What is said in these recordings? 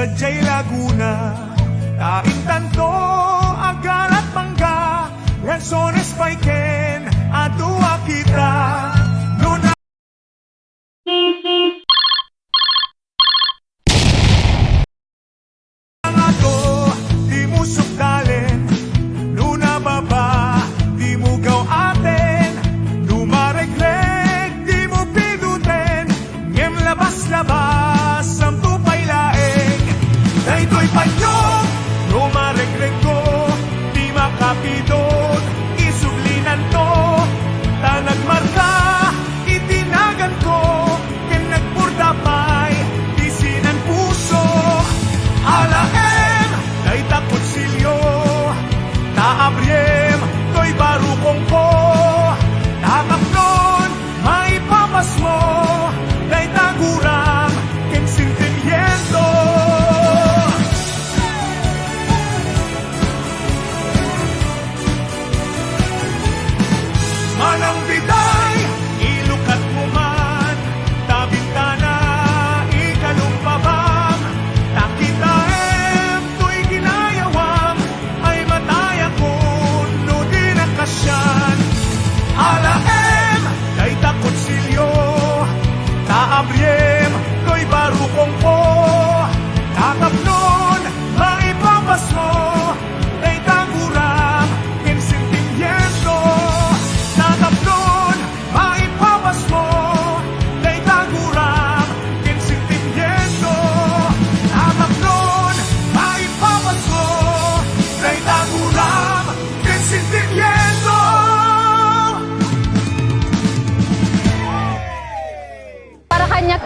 sa J. Laguna Kaintanto, agal at mangga Lansones, Paiken,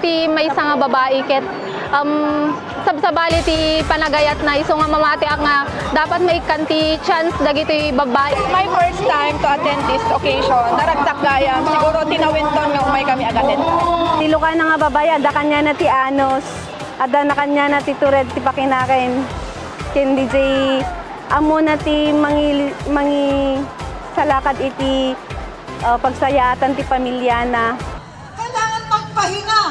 ti may isa nga babae ket um, sabsabali ti panagayat na iso nga mamati ang nga dapat may kanti chance dagiti babae. my first time to attend this occasion. Naragsak gayam. Siguro tinawinton nga umay kami agatin. Tilo ka na nga babay, ada kanya na ti Anos, ada na kanya na ti Tured ti Pakinaken. Ken DJ, amo na ti mangi, mangi salakad iti uh, pagsayatan ti pamilya na. Kailangan magpahinga.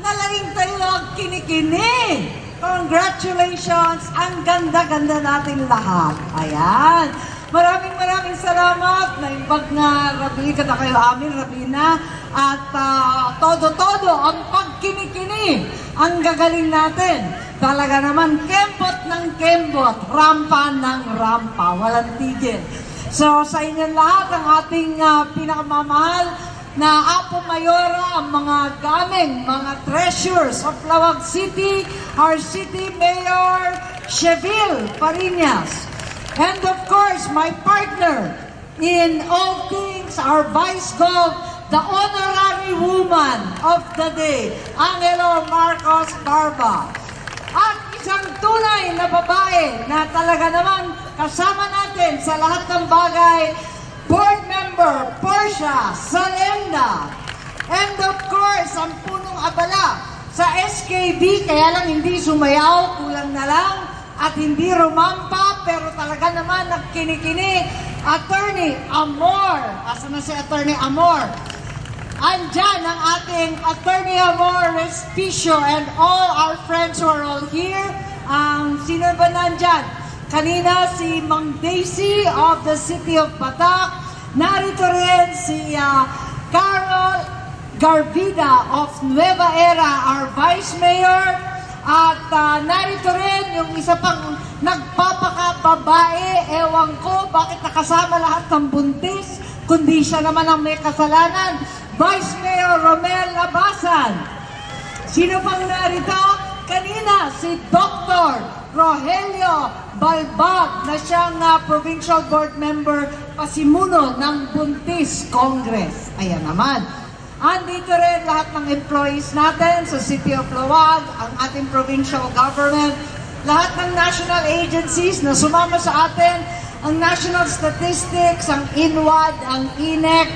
Nalaing tayo ang kinikini. Congratulations! Ang ganda-ganda natin lahat. Ayan. Maraming maraming salamat. Naimbag nga rabi ka na kayo amin, Rabina. At ah, todo-todo ang pagkinikini. Ang gagaling natin. Talaga naman, kembot ng kembot, rampa ng rampa. Walang tigil. So sa inyo lahat, ang ating ah, pinakamamahal na Apo Mayora ang mga gaming, mga treasures of Lawag City, our City Mayor, Cheville Parinas. And of course, my partner in all things, our Vice Gov, the honorary woman of the day, Angelo Marcos Barba. At isang tunay na babae na talaga naman kasama natin sa lahat ng bagay, Board Member Portia Salenda. And of course, ang punong abala sa SKB, kaya lang hindi sumayaw, kulang na lang, at hindi rumampa, pero talaga naman nagkinikini, Attorney Amor. Asa na si Attorney Amor? Andyan ang ating Attorney Amor Respicio and all our friends who are all here. Ang sino ba nandyan? Kanina si Mang Daisy of the City of Batak. Narito rin si ah, Carol Garbida of Nueva Era, our Vice Mayor. At ah, narito rin yung isa pang nagpapakababae. Ewan ko bakit nakasama lahat ng buntis, kundi siya naman ang may kasalanan. Vice Mayor Romel Labasan. Sino pang narito? Kanina, si Dr. Rogelio Balbag na siyang ah, Provincial Board Member pasimuno ng Buntis Congress. Ayan naman. Andito rin lahat ng employees natin sa City of Lawag, ang ating provincial government, lahat ng national agencies na sumama sa atin, ang National Statistics, ang INWAD, ang INEC,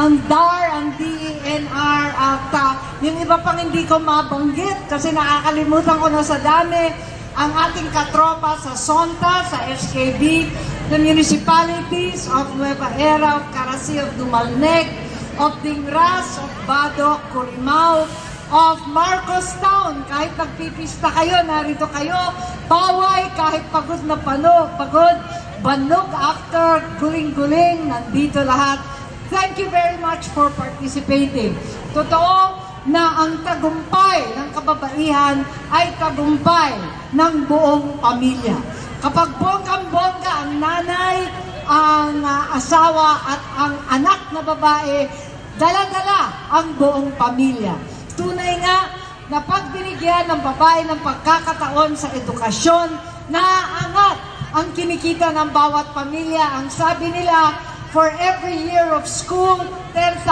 ang DAR, ang DENR, at ah, yung iba pang hindi ko mabanggit kasi nakakalimutan ko na sa dami, ang ating katropa sa SONTA, sa SKB, the municipalities of Nueva Era, of Carasi, of Dumalneg, of Dingras, of Badok, Curimao, of Marcos Town. Kahit nagpipista kayo, narito kayo. Paway, kahit pagod na pano, pagod, banog after guling-guling, nandito lahat. Thank you very much for participating. Totoo na ang tagumpay ng kababaihan ay tagumpay ng buong pamilya. Kapag bonggang-bongga ang nanay, ang ah, asawa at ang anak na babae, dala-dala ang buong pamilya. Tunay nga na pag ng babae ng pagkakataon sa edukasyon, naaangat ang kinikita ng bawat pamilya. Ang sabi nila, for every year of school, 10,000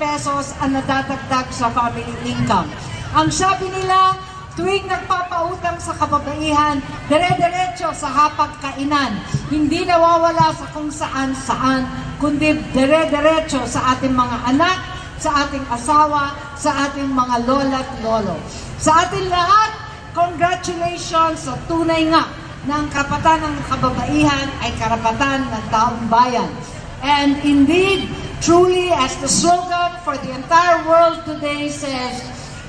pesos ang nadadagdag sa family income. Ang sabi nila, tuwing nagpapautang sa kababaihan, dire-diretso sa hapagkainan. Hindi nawawala sa kung saan-saan, kundi dire-diretso sa ating mga anak, sa ating asawa, sa ating mga lola at lolo. Sa ating lahat, congratulations sa tunay nga na ang karapatan ng kababaihan ay karapatan ng taong bayan. And indeed, truly, as the slogan for the entire world today says,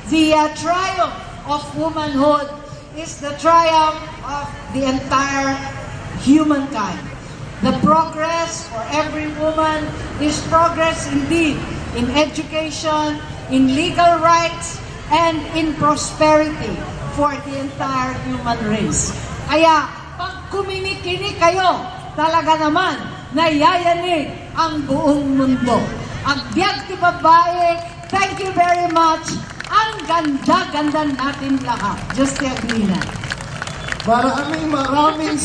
the uh, triumph of womanhood is the triumph of the entire humankind. The progress for every woman is progress indeed in education, in legal rights, and in prosperity for the entire human race. Kaya, pag kuminikini kayo, talaga naman, nayayanig ang buong mundo. Ang biyag ti babae, thank you very much. Ang ganda-ganda natin lahat. Just the Agrina. Maraming maraming